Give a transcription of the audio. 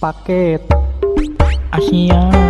paket. Asia.